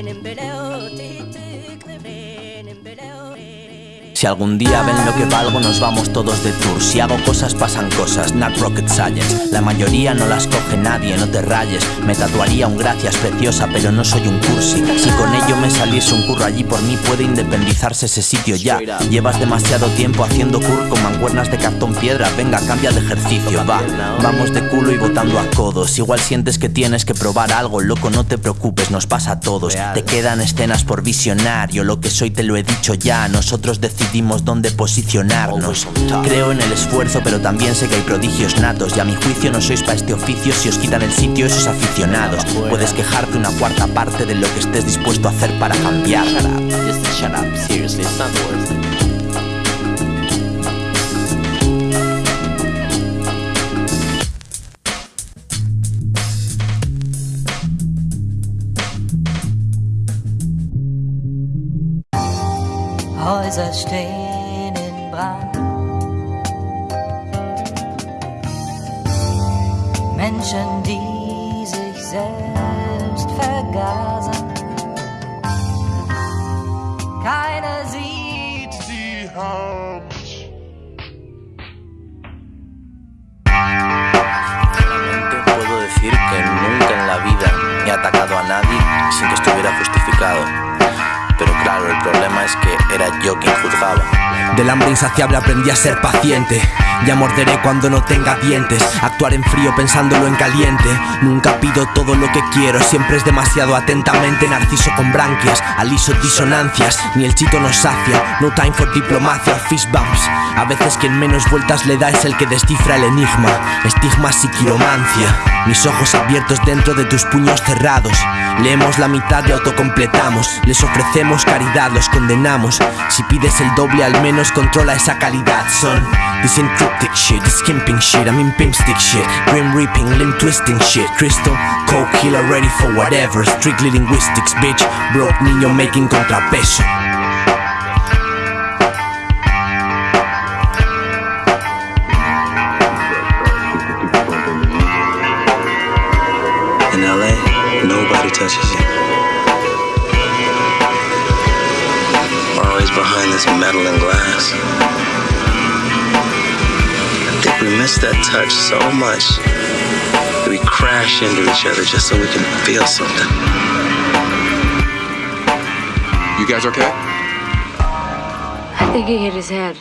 ይሄንም ብለው ትሂት Si algún día ven lo que valgo, nos vamos todos de tour. Si hago cosas, pasan cosas, not rocket science. La mayoría no las coge nadie, no te rayes. Me tatuaría un gracias preciosa, pero no soy un cursi. Si con ello me saliese un curro allí por mí, puede independizarse ese sitio ya. Llevas demasiado tiempo haciendo cur con manguernas de cartón piedra. Venga, cambia de ejercicio, va. Vamos de culo y botando a codos. Igual sientes que tienes que probar algo, loco, no te preocupes, nos pasa a todos. Te quedan escenas por visionario, lo que soy te lo he dicho ya. Nosotros decidimos decidimos dónde posicionarnos. Creo en el esfuerzo, pero también sé que hay prodigios natos. Y a mi juicio no sois para este oficio si os quitan el sitio esos aficionados. Puedes quejarte una cuarta parte de lo que estés dispuesto a hacer para cambiar. Häuser stehen in Brand. Menschen, die sich selbst vergasen. Keiner sieht die Hand. Puedo decir que nunca en la vida he atacado a nadie sin que estuviera justificado. Pero claro, el problema que era yo quien juzgaba. Del hambre insaciable aprendí a ser paciente. Ya morderé cuando no tenga dientes. Actuar en frío pensándolo en caliente. Nunca pido todo lo que quiero, siempre es demasiado atentamente. Narciso con branquias, aliso disonancias. Ni el chito nos sacia. No time for diplomacia, fist bumps. A veces quien menos vueltas le da es el que descifra el enigma. Estigmas y quiromancia. Mis ojos abiertos dentro de tus puños cerrados. Leemos la mitad y autocompletamos. Les ofrecemos caridad, los condenamos. Si pides el doble, al menos controla esa calidad. Son encryptic shit, this skimping shit. I'm in pimp stick shit, grim reaping, limb twisting shit. Crystal, coke killer, ready for whatever. Strictly linguistics, bitch. Broke niño making contrapeso. In LA, nobody touches you. We're always behind this metal and glass. I miss that touch so much that we crash into each other just so we can feel something. You guys okay? I think he hit his head.